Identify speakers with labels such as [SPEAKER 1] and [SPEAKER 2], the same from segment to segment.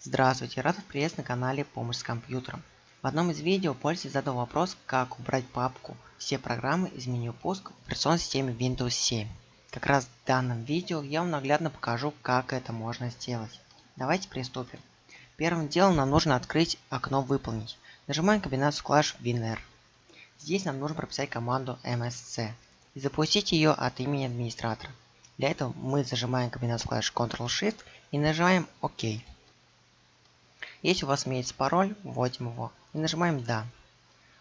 [SPEAKER 1] Здравствуйте, рад вас приветствовать на канале Помощь с компьютером. В одном из видео пользователь задал вопрос, как убрать папку «Все программы» из меню пуск в операционной системе Windows 7. Как раз в данном видео я вам наглядно покажу, как это можно сделать. Давайте приступим. Первым делом нам нужно открыть окно «Выполнить». Нажимаем комбинацию клавиш WinR. Здесь нам нужно прописать команду MSC и запустить ее от имени администратора. Для этого мы зажимаем комбинацию клавиш Ctrl-Shift и нажимаем ОК. Если у вас имеется пароль, вводим его и нажимаем «Да».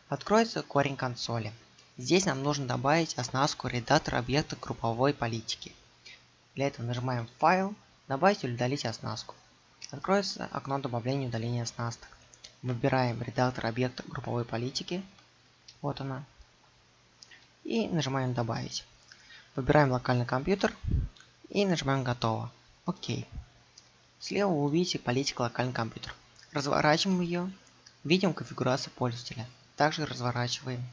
[SPEAKER 1] Откроется корень консоли. Здесь нам нужно добавить оснастку редактора объекта групповой политики. Для этого нажимаем «Файл», «Добавить или удалить оснастку». Откроется окно добавления и удаления оснасток. Выбираем редактор объекта групповой политики. Вот она. И нажимаем «Добавить». Выбираем локальный компьютер и нажимаем «Готово». Окей. Слева вы увидите политику локальный компьютер. Разворачиваем ее. Видим конфигурацию пользователя. Также разворачиваем.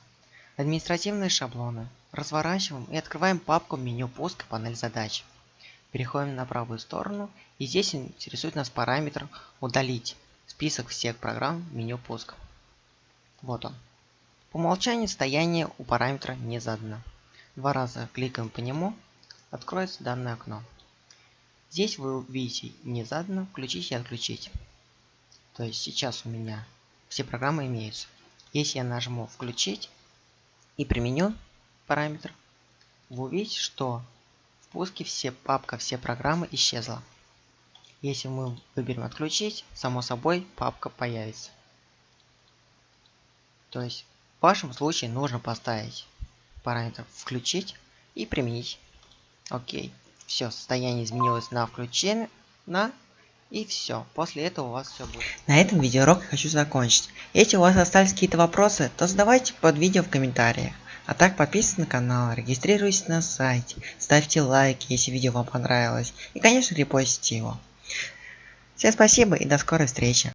[SPEAKER 1] Административные шаблоны. Разворачиваем и открываем папку меню пуска панель задач. Переходим на правую сторону и здесь интересует нас параметр удалить список всех программ меню пуск. Вот он. По умолчанию состояние у параметра не задано. Два раза кликаем по нему, откроется данное окно. Здесь вы увидите не задано, включить и отключить. То есть сейчас у меня все программы имеются. Если я нажму включить и применю параметр, вы увидите, что в пуске все папка, все программы исчезла. Если мы выберем отключить, само собой папка появится. То есть в вашем случае нужно поставить параметр включить и применить. Окей. Все, состояние изменилось на включение, на и все. После этого у вас все будет. На этом видеоурок я хочу закончить. Если у вас остались какие-то вопросы, то задавайте под видео в комментариях. А так подписывайтесь на канал, регистрируйтесь на сайте, ставьте лайки, если видео вам понравилось. И конечно репостите его. Всем спасибо и до скорой встречи.